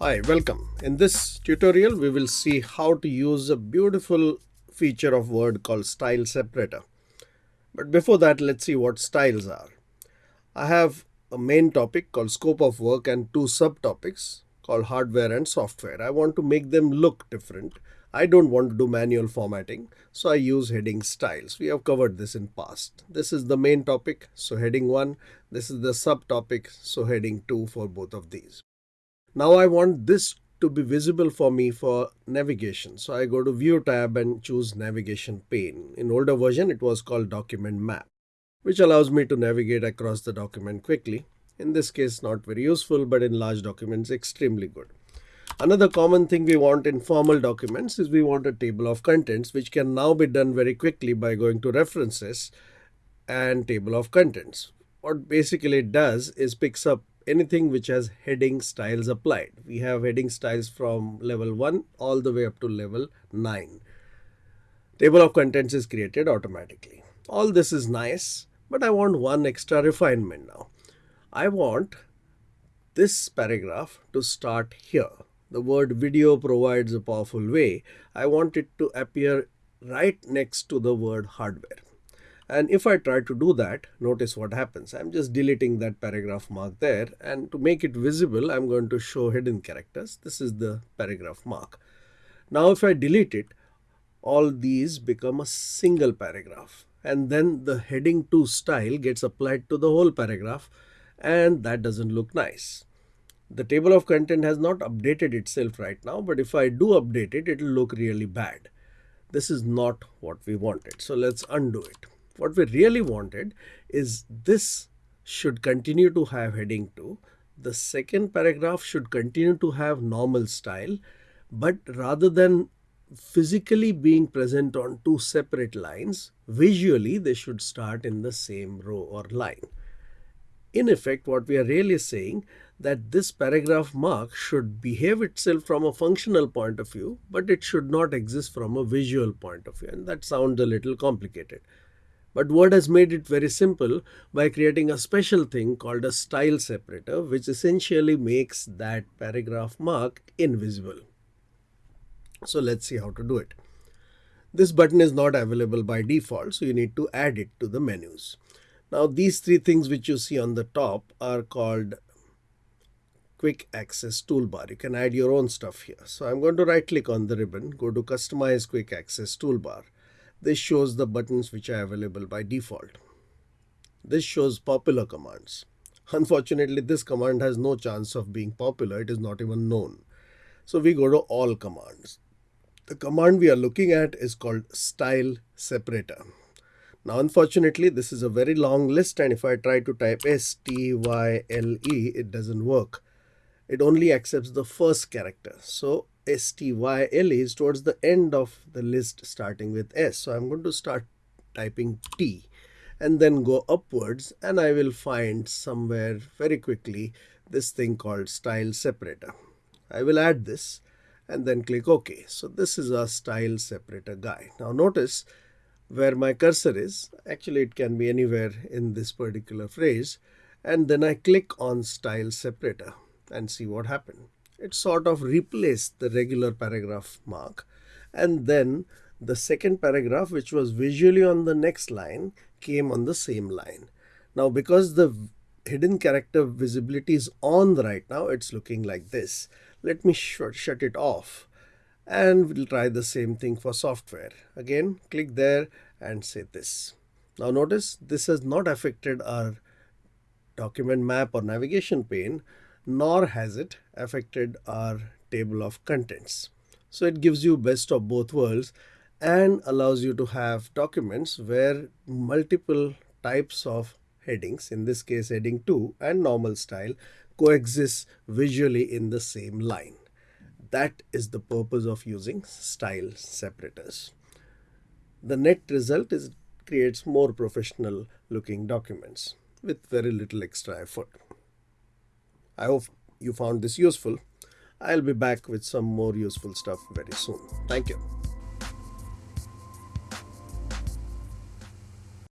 Hi, welcome. In this tutorial, we will see how to use a beautiful feature of Word called Style Separator. But before that, let's see what styles are. I have a main topic called Scope of Work and two subtopics called Hardware and Software. I want to make them look different. I don't want to do manual formatting, so I use heading styles. We have covered this in past. This is the main topic, so heading 1. This is the subtopic, so heading 2 for both of these. Now I want this to be visible for me for navigation. So I go to View tab and choose Navigation pane. In older version, it was called Document Map, which allows me to navigate across the document quickly. In this case, not very useful, but in large documents, extremely good. Another common thing we want in formal documents is we want a table of contents, which can now be done very quickly by going to references and table of contents. What basically it does is picks up anything which has heading styles applied. We have heading styles from level 1 all the way up to level 9. Table of contents is created automatically. All this is nice, but I want one extra refinement now. I want this paragraph to start here the word video provides a powerful way, I want it to appear right next to the word hardware. And if I try 2 do that, notice what happens. I'm just deleting that paragraph mark there. And to make it visible, I'm going to show hidden characters. This is the paragraph mark. Now, if I delete it, all these become a single paragraph. And then the heading to style gets applied to the whole paragraph. And that doesn't look nice the table of content has not updated itself right now, but if I do update it, it will look really bad. This is not what we wanted. So let's undo it. What we really wanted is this should continue to have heading 2. The second paragraph should continue to have normal style, but rather than physically being present on two separate lines, visually they should start in the same row or line. In effect, what we are really saying that this paragraph mark should behave itself from a functional point of view, but it should not exist from a visual point of view. And that sounds a little complicated. But Word has made it very simple by creating a special thing called a style separator, which essentially makes that paragraph mark invisible. So let's see how to do it. This button is not available by default, so you need to add it to the menus. Now these three things which you see on the top are called quick access toolbar. You can add your own stuff here. So I'm going to right click on the ribbon, go to customize quick access toolbar. This shows the buttons which are available by default. This shows popular commands. Unfortunately, this command has no chance of being popular. It is not even known. So we go to all commands. The command we are looking at is called style separator. Now, unfortunately, this is a very long list and if I try to type S-T-Y-L-E, it doesn't work it only accepts the first character. So STYL is towards the end of the list starting with S. So I'm going to start typing T and then go upwards and I will find somewhere very quickly this thing called style separator. I will add this and then click OK. So this is a style separator guy. Now notice where my cursor is, actually it can be anywhere in this particular phrase and then I click on style separator and see what happened. It sort of replaced the regular paragraph mark and then the second paragraph which was visually on the next line came on the same line. Now because the hidden character visibility is on right now it's looking like this. Let me sh shut it off and we'll try the same thing for software. Again click there and say this. Now notice this has not affected our document map or navigation pane nor has it affected our table of contents. So it gives you best of both worlds and allows you to have documents where multiple types of headings, in this case heading 2 and normal style, coexist visually in the same line. That is the purpose of using style separators. The net result is creates more professional looking documents with very little extra effort. I hope you found this useful. I'll be back with some more useful stuff very soon. Thank you.